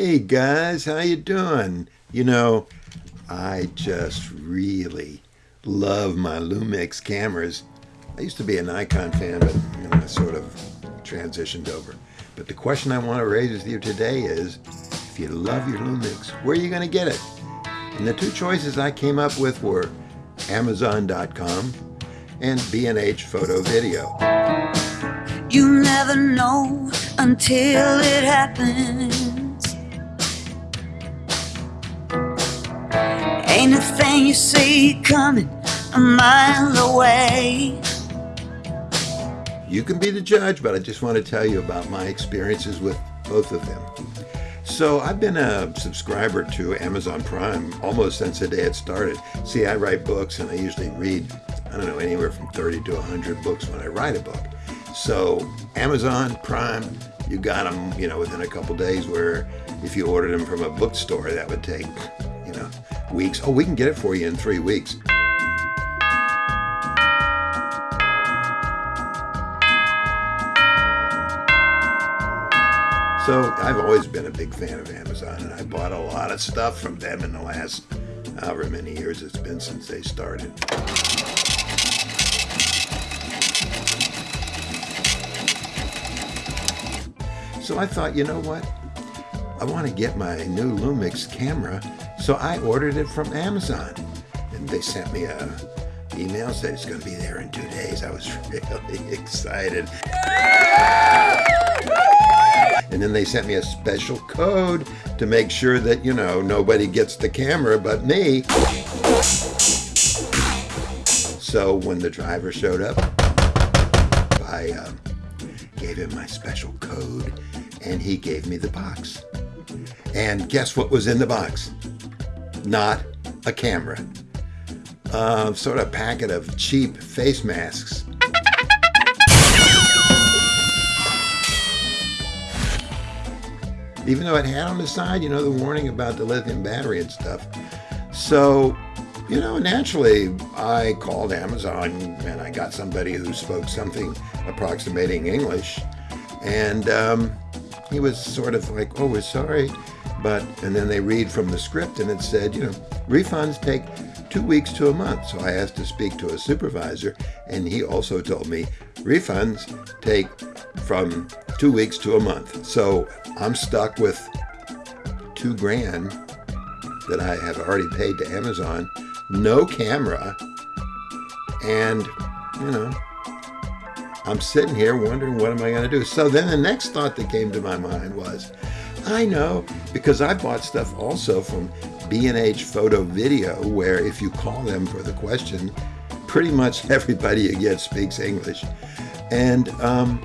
Hey guys, how you doing? You know, I just really love my Lumix cameras. I used to be a Nikon fan, but you know, I sort of transitioned over. But the question I want to raise with you today is, if you love your Lumix, where are you going to get it? And the two choices I came up with were Amazon.com and B&H Photo Video. You never know until it happens. Ain't thing you see coming a mile away. You can be the judge, but I just want to tell you about my experiences with both of them. So I've been a subscriber to Amazon Prime almost since the day it started. See, I write books and I usually read, I don't know, anywhere from 30 to 100 books when I write a book. So Amazon Prime, you got them, you know, within a couple days where if you ordered them from a bookstore, that would take, weeks. Oh, we can get it for you in three weeks. So I've always been a big fan of Amazon, and I bought a lot of stuff from them in the last however many years it's been since they started. So I thought, you know what? I want to get my new Lumix camera, so I ordered it from Amazon. And they sent me a email, said it's going to be there in two days. I was really excited. And then they sent me a special code to make sure that, you know, nobody gets the camera but me. So when the driver showed up, I um, gave him my special code and he gave me the box. And guess what was in the box? Not a camera. Uh, sort of packet of cheap face masks. Even though it had on the side, you know, the warning about the lithium battery and stuff. So, you know, naturally, I called Amazon and I got somebody who spoke something approximating English. And um, he was sort of like, oh, we're sorry. But, and then they read from the script and it said, you know, refunds take two weeks to a month. So I asked to speak to a supervisor and he also told me refunds take from two weeks to a month. So I'm stuck with two grand that I have already paid to Amazon, no camera, and, you know, I'm sitting here wondering what am I going to do. So then the next thought that came to my mind was, I know because I bought stuff also from B&H Photo Video where if you call them for the question, pretty much everybody you get speaks English. And um,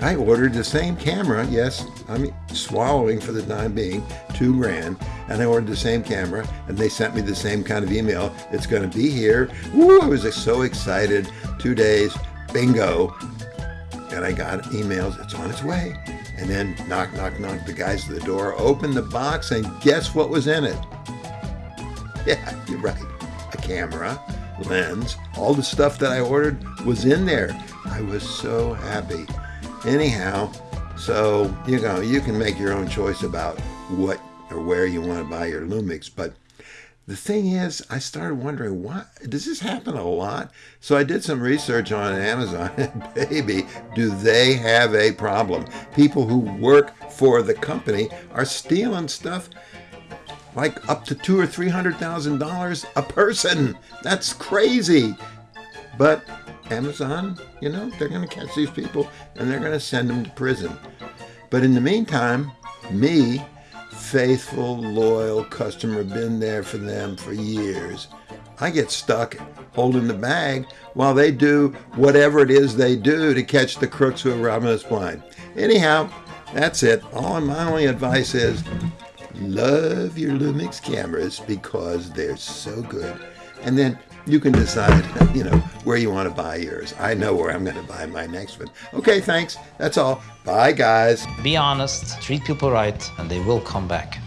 I ordered the same camera. Yes, I'm swallowing for the time being, two grand. And I ordered the same camera and they sent me the same kind of email. It's going to be here. Woo, I was so excited. Two days, bingo and I got emails, it's on its way. And then knock, knock, knock, the guys at the door opened the box and guess what was in it? Yeah, you're right. A camera, lens, all the stuff that I ordered was in there. I was so happy. Anyhow, so, you know, you can make your own choice about what or where you want to buy your Lumix, but the thing is, I started wondering, why does this happen a lot? So I did some research on Amazon, and baby, do they have a problem. People who work for the company are stealing stuff like up to two or three hundred thousand dollars a person. That's crazy. But Amazon, you know, they're going to catch these people and they're going to send them to prison. But in the meantime, me faithful, loyal customer, been there for them for years. I get stuck holding the bag while they do whatever it is they do to catch the crooks who are robbing us blind. Anyhow, that's it. All my only advice is love your Lumix cameras because they're so good. And then you can decide, you know, where you want to buy yours. I know where I'm going to buy my next one. Okay, thanks. That's all. Bye, guys. Be honest, treat people right, and they will come back.